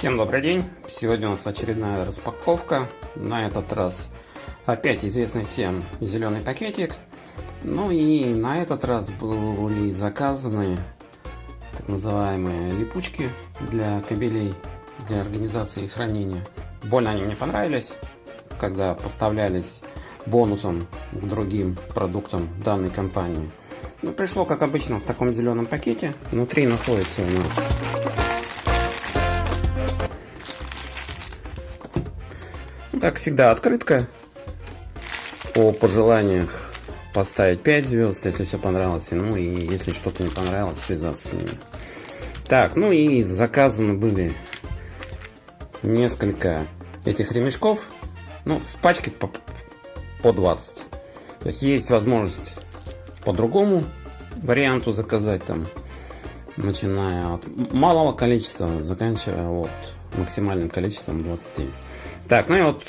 Всем добрый день! Сегодня у нас очередная распаковка. На этот раз опять известный всем зеленый пакетик. Ну и на этот раз были заказаны так называемые липучки для кабелей для организации и хранения. Больно они мне понравились, когда поставлялись бонусом к другим продуктам данной компании. Ну, пришло, как обычно, в таком зеленом пакете. Внутри находится у нас Как всегда, открытка. По пожеланиях поставить 5 звезд, если все понравилось. Ну и если что-то не понравилось, связаться с ними. Так, ну и заказаны были несколько этих ремешков. Ну, в пачке по, по 20. То есть есть возможность по другому варианту заказать там, начиная от малого количества, заканчивая вот максимальным количеством 20. Так, ну и вот,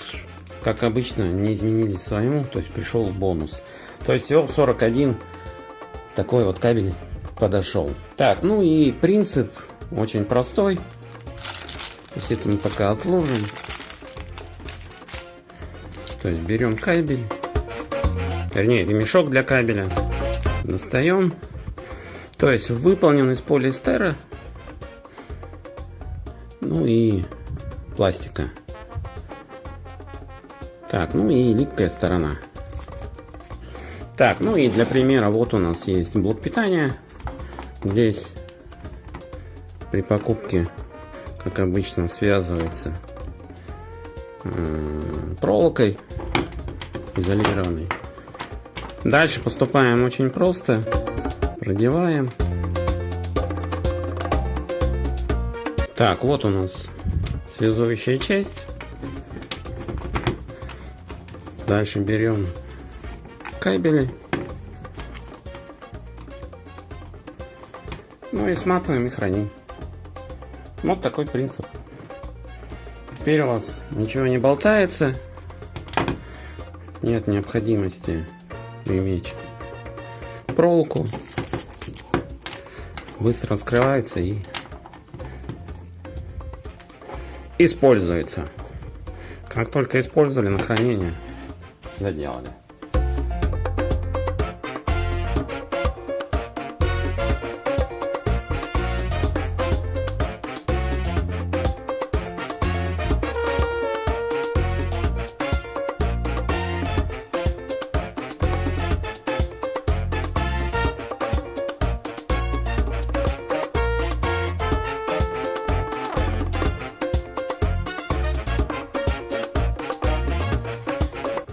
как обычно, не изменили своему, то есть пришел бонус. То есть всего 41 такой вот кабель подошел. Так, ну и принцип очень простой. То есть это мы пока отложим. То есть берем кабель, вернее ремешок для кабеля, достаем. То есть выполнен из полиэстера, ну и пластика. Так, ну и липкая сторона. Так, ну и для примера вот у нас есть блок питания. Здесь при покупке, как обычно, связывается проволокой изолированной. Дальше поступаем очень просто. Продеваем. Так, вот у нас связующая часть. Дальше берем кабели. Ну и сматываем и храним. Вот такой принцип. Теперь у вас ничего не болтается. Нет необходимости иметь проволоку. Быстро раскрывается и используется. Как только использовали на хранение, 他娘的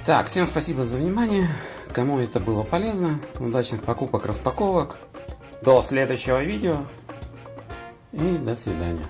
Так, всем спасибо за внимание. Кому это было полезно, удачных покупок, распаковок. До следующего видео и до свидания.